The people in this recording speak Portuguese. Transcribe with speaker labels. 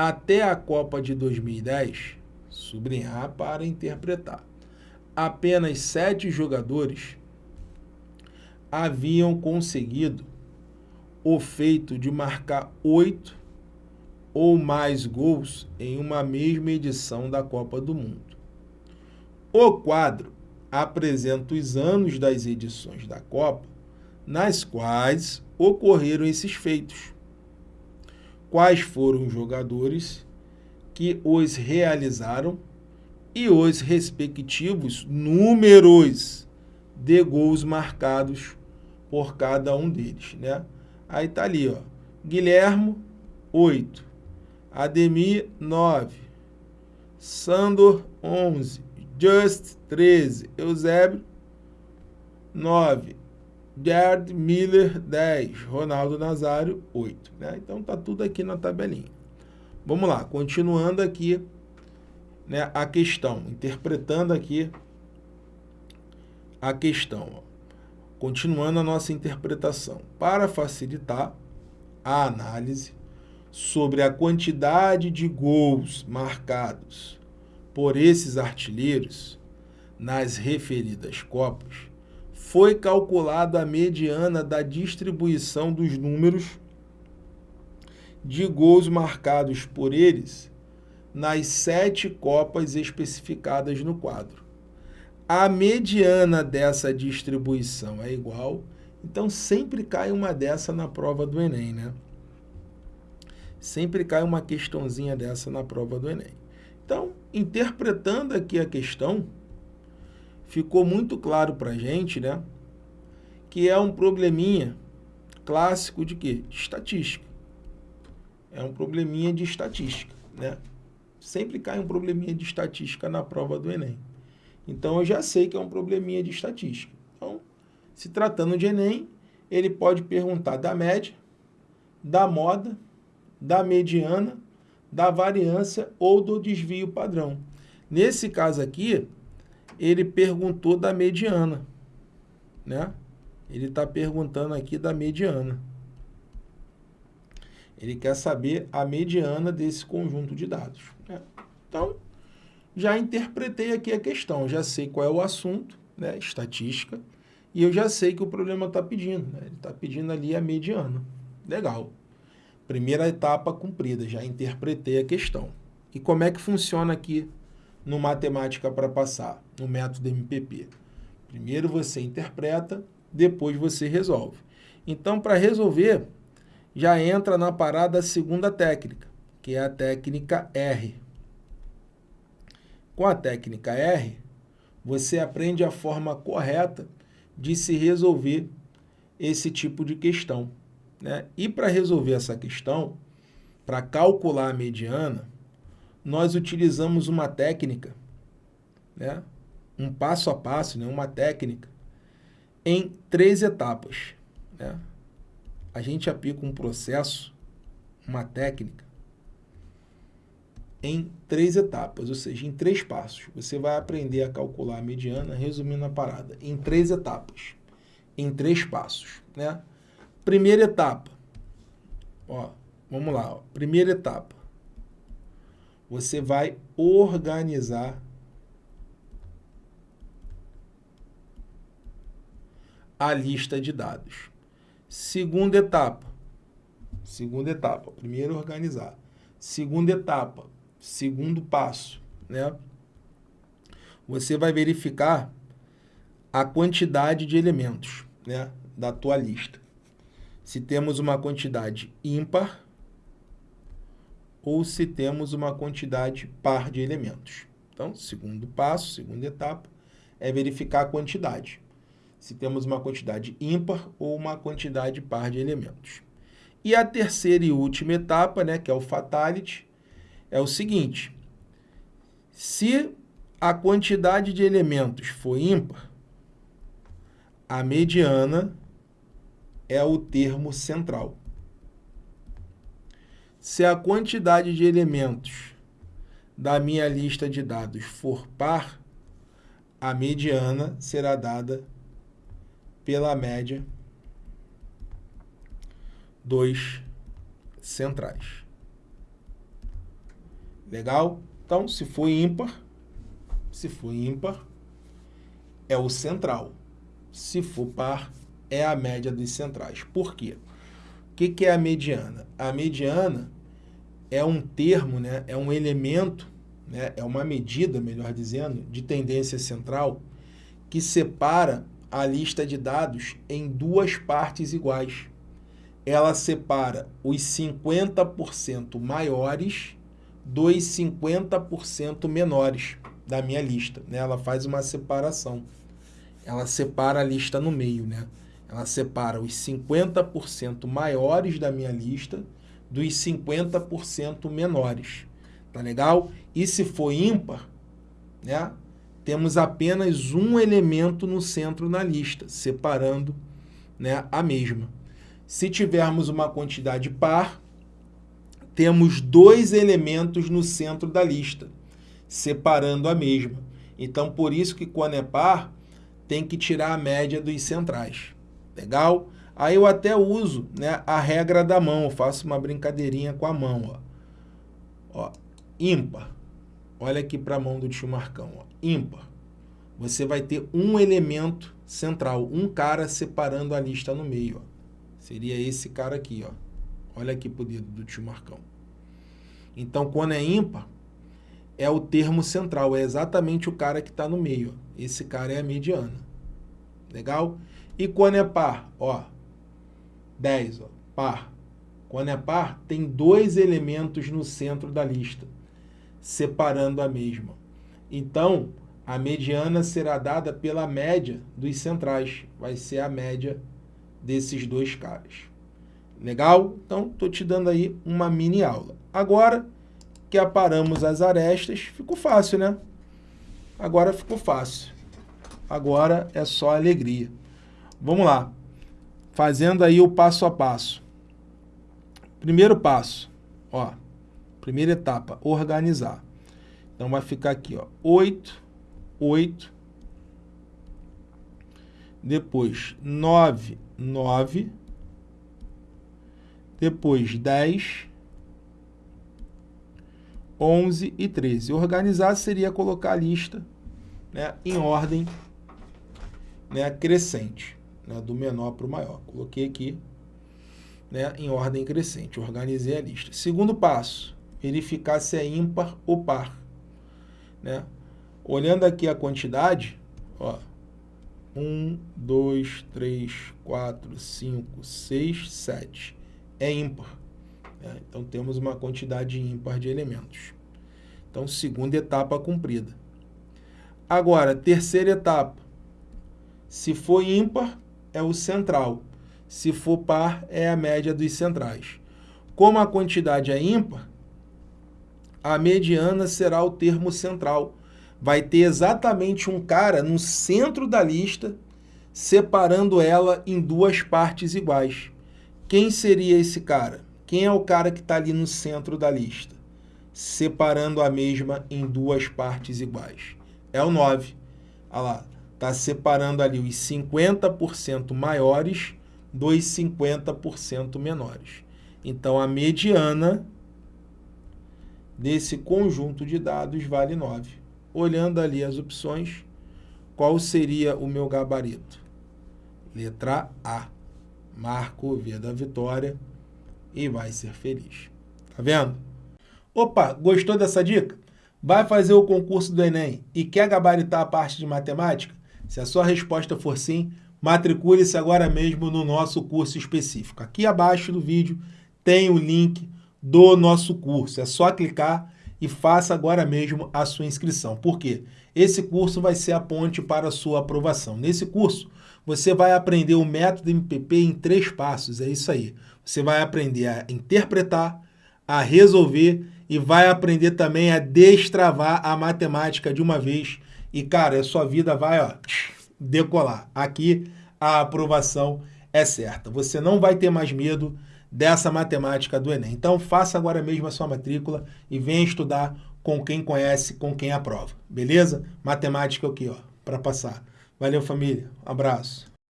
Speaker 1: até a Copa de 2010, sublinhar para interpretar, apenas sete jogadores haviam conseguido o feito de marcar oito ou mais gols em uma mesma edição da Copa do Mundo. O quadro apresenta os anos das edições da Copa nas quais ocorreram esses feitos. Quais foram os jogadores que os realizaram e os respectivos números de gols marcados por cada um deles, né? Aí tá ali, ó. Guilhermo, 8. Ademir, 9. Sandor, 11. Just, 13. Eusébio, 9. Gerd Miller, 10. Ronaldo Nazário, 8. Né? Então tá tudo aqui na tabelinha. Vamos lá, continuando aqui né, a questão, interpretando aqui a questão. Ó. Continuando a nossa interpretação, para facilitar a análise sobre a quantidade de gols marcados por esses artilheiros nas referidas Copas, foi calculada a mediana da distribuição dos números de gols marcados por eles nas sete Copas especificadas no quadro a mediana dessa distribuição é igual, então sempre cai uma dessa na prova do Enem, né? Sempre cai uma questãozinha dessa na prova do Enem. Então, interpretando aqui a questão, ficou muito claro para a gente, né? Que é um probleminha clássico de quê? Estatística. É um probleminha de estatística, né? Sempre cai um probleminha de estatística na prova do Enem. Então, eu já sei que é um probleminha de estatística. Então, se tratando de Enem, ele pode perguntar da média, da moda, da mediana, da variância ou do desvio padrão. Nesse caso aqui, ele perguntou da mediana, né? Ele está perguntando aqui da mediana. Ele quer saber a mediana desse conjunto de dados. Né? Então, já interpretei aqui a questão, já sei qual é o assunto, né, estatística, e eu já sei que o problema está pedindo. Né, ele está pedindo ali a mediana. Legal. Primeira etapa cumprida, já interpretei a questão. E como é que funciona aqui no Matemática para Passar, no método MPP? Primeiro você interpreta, depois você resolve. Então, para resolver, já entra na parada a segunda técnica, que é a técnica R. Com a técnica R, você aprende a forma correta de se resolver esse tipo de questão. Né? E para resolver essa questão, para calcular a mediana, nós utilizamos uma técnica, né? um passo a passo, né? uma técnica, em três etapas. Né? A gente aplica um processo, uma técnica, em três etapas, ou seja, em três passos. Você vai aprender a calcular a mediana, resumindo a parada, em três etapas, em três passos. Né? Primeira etapa, ó, vamos lá, ó, primeira etapa, você vai organizar a lista de dados. Segunda etapa, segunda etapa, primeiro organizar. Segunda etapa, segundo passo, né? Você vai verificar a quantidade de elementos, né, da tua lista. Se temos uma quantidade ímpar ou se temos uma quantidade par de elementos. Então, segundo passo, segunda etapa, é verificar a quantidade. Se temos uma quantidade ímpar ou uma quantidade par de elementos. E a terceira e última etapa, né, que é o fatality, é o seguinte, se a quantidade de elementos for ímpar, a mediana é o termo central. Se a quantidade de elementos da minha lista de dados for par, a mediana será dada pela média dos centrais. Legal? Então, se for ímpar, se for ímpar, é o central. Se for par, é a média dos centrais. Por quê? Que, que é a mediana? A mediana é um termo, né? é um elemento, né? é uma medida, melhor dizendo, de tendência central que separa a lista de dados em duas partes iguais. Ela separa os 50% maiores dos 50% menores da minha lista. Né? Ela faz uma separação. Ela separa a lista no meio. Né? Ela separa os 50% maiores da minha lista dos 50% menores. Tá legal? E se for ímpar, né? temos apenas um elemento no centro na lista, separando né, a mesma. Se tivermos uma quantidade par, temos dois elementos no centro da lista, separando a mesma. Então, por isso que quando é par, tem que tirar a média dos centrais. Legal? Aí eu até uso né, a regra da mão, eu faço uma brincadeirinha com a mão. Ó. Ó, ímpar. Olha aqui para a mão do tio Marcão. Ó. Ímpar. Você vai ter um elemento central, um cara separando a lista no meio. Ó. Seria esse cara aqui. Ó. Olha aqui para o dedo do tio Marcão. Então, quando é ímpar, é o termo central, é exatamente o cara que está no meio. Esse cara é a mediana. Legal? E quando é par, ó, 10, ó, par. Quando é par, tem dois elementos no centro da lista, separando a mesma. Então, a mediana será dada pela média dos centrais. Vai ser a média desses dois caras. Legal? Então, estou te dando aí uma mini aula. Agora que aparamos as arestas, ficou fácil, né? Agora ficou fácil. Agora é só alegria. Vamos lá fazendo aí o passo a passo. Primeiro passo, ó, primeira etapa, organizar. Então vai ficar aqui, ó, 8, 8, depois 9, 9, depois 10, 11 e 13. Organizar seria colocar a lista né, em ordem né, crescente né, do menor para o maior. Coloquei aqui né, em ordem crescente, organizei a lista. Segundo passo, verificar se é ímpar ou par. Né? Olhando aqui a quantidade, ó, 1, 2, 3, 4, 5, 6, 7. É ímpar. Né? Então, temos uma quantidade ímpar de elementos. Então, segunda etapa cumprida. Agora, terceira etapa. Se for ímpar, é o central. Se for par, é a média dos centrais. Como a quantidade é ímpar, a mediana será o termo central. Vai ter exatamente um cara no centro da lista, separando ela em duas partes iguais. Quem seria esse cara? Quem é o cara que está ali no centro da lista? Separando a mesma em duas partes iguais. É o 9. Olha lá está separando ali os 50% maiores dos 50% menores. Então, a mediana desse conjunto de dados vale 9. Olhando ali as opções, qual seria o meu gabarito? Letra A. Marco V da vitória e vai ser feliz. Tá vendo? Opa, gostou dessa dica? Vai fazer o concurso do Enem e quer gabaritar a parte de matemática? Se a sua resposta for sim, matricule-se agora mesmo no nosso curso específico. Aqui abaixo do vídeo tem o link do nosso curso. É só clicar e faça agora mesmo a sua inscrição. Por quê? Esse curso vai ser a ponte para a sua aprovação. Nesse curso, você vai aprender o método MPP em três passos. É isso aí. Você vai aprender a interpretar, a resolver e vai aprender também a destravar a matemática de uma vez e, cara, a sua vida vai ó, decolar. Aqui a aprovação é certa. Você não vai ter mais medo dessa matemática do Enem. Então, faça agora mesmo a sua matrícula e venha estudar com quem conhece, com quem aprova. Beleza? Matemática aqui, ó, para passar. Valeu, família. Um abraço.